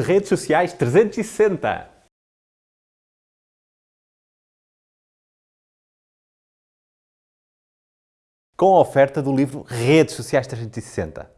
Redes Sociais 360. Com a oferta do livro Redes Sociais 360.